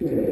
Yeah.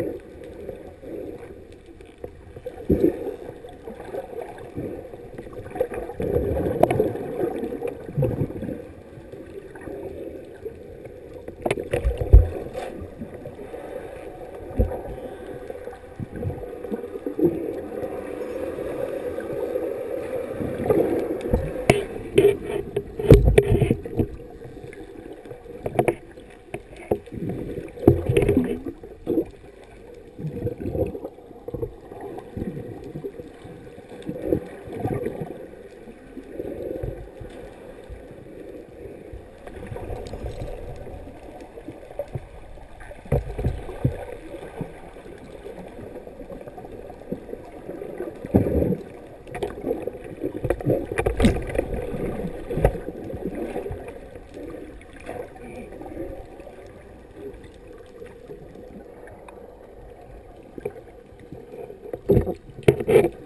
Mm-hmm.